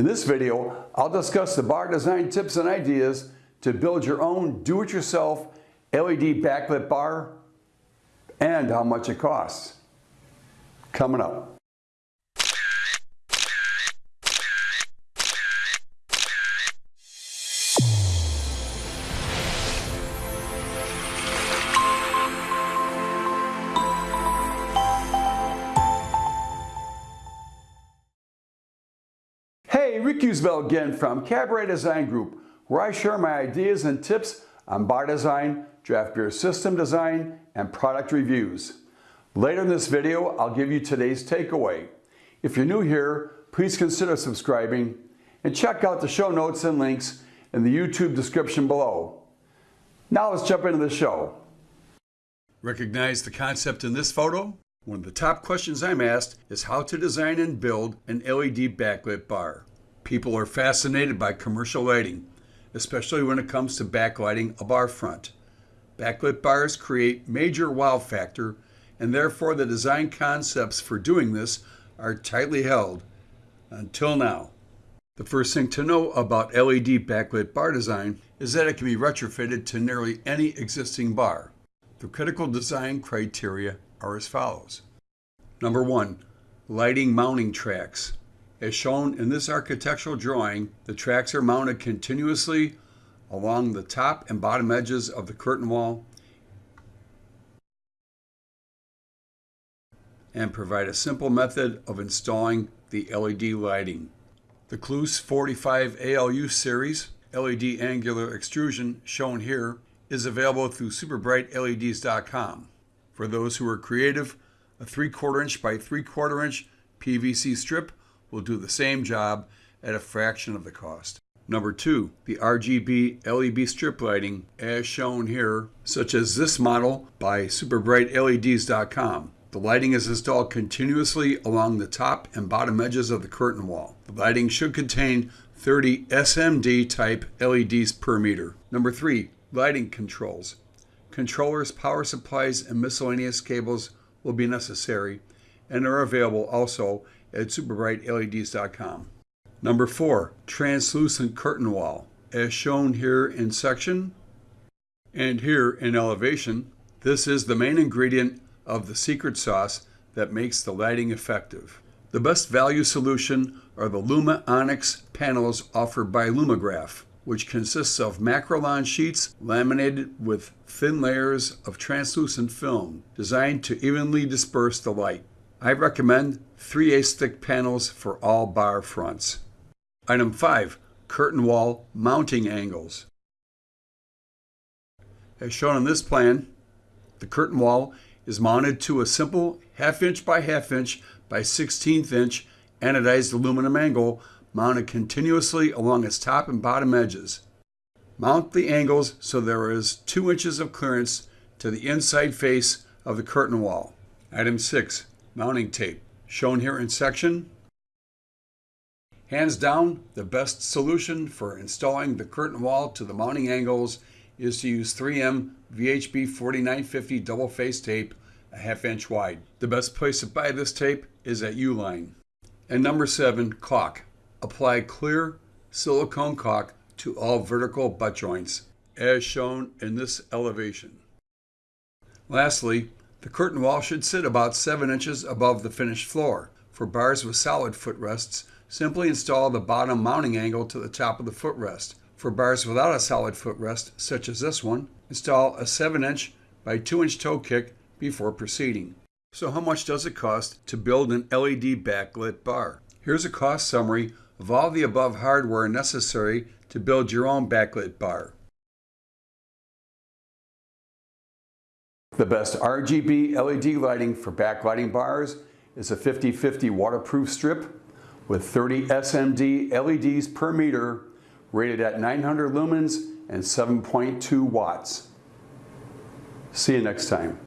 In this video, I'll discuss the bar design tips and ideas to build your own do-it-yourself LED backlit bar and how much it costs. Coming up. Hey, Rick Usbell again from Cabaret Design Group, where I share my ideas and tips on bar design, draft beer system design, and product reviews. Later in this video, I'll give you today's takeaway. If you're new here, please consider subscribing and check out the show notes and links in the YouTube description below. Now let's jump into the show. Recognize the concept in this photo? One of the top questions I'm asked is how to design and build an LED backlit bar. People are fascinated by commercial lighting, especially when it comes to backlighting a bar front. Backlit bars create major wow factor, and therefore the design concepts for doing this are tightly held until now. The first thing to know about LED backlit bar design is that it can be retrofitted to nearly any existing bar. The critical design criteria are as follows. Number one, lighting mounting tracks. As shown in this architectural drawing, the tracks are mounted continuously along the top and bottom edges of the curtain wall and provide a simple method of installing the LED lighting. The Klus 45 ALU series LED angular extrusion shown here is available through superbrightleds.com. For those who are creative, a 3 quarter inch by 3 quarter inch PVC strip will do the same job at a fraction of the cost. Number two, the RGB LED strip lighting as shown here, such as this model by superbrightleds.com. The lighting is installed continuously along the top and bottom edges of the curtain wall. The lighting should contain 30 SMD type LEDs per meter. Number three, lighting controls. Controllers, power supplies, and miscellaneous cables will be necessary and are available also at superbrightleds.com. Number four, translucent curtain wall. As shown here in section and here in elevation, this is the main ingredient of the secret sauce that makes the lighting effective. The best value solution are the Luma Onyx panels offered by Lumagraph which consists of Makrolon sheets laminated with thin layers of translucent film designed to evenly disperse the light. I recommend 3 8 thick panels for all bar fronts. Item 5. Curtain wall mounting angles. As shown on this plan, the curtain wall is mounted to a simple half inch by half inch by 16th inch anodized aluminum angle mounted continuously along its top and bottom edges. Mount the angles so there is 2 inches of clearance to the inside face of the curtain wall. Item 6. Mounting tape. Shown here in section. Hands down, the best solution for installing the curtain wall to the mounting angles is to use 3M VHB 4950 double face tape a half inch wide. The best place to buy this tape is at Uline. And number 7. Caulk. Apply clear silicone caulk to all vertical butt joints, as shown in this elevation. Lastly, the curtain wall should sit about 7 inches above the finished floor. For bars with solid footrests, simply install the bottom mounting angle to the top of the footrest. For bars without a solid footrest, such as this one, install a 7 inch by 2 inch toe kick before proceeding. So how much does it cost to build an LED backlit bar? Here's a cost summary of all the above hardware necessary to build your own backlit bar. The best RGB LED lighting for backlighting bars is a 50-50 waterproof strip with 30 SMD LEDs per meter rated at 900 lumens and 7.2 watts. See you next time.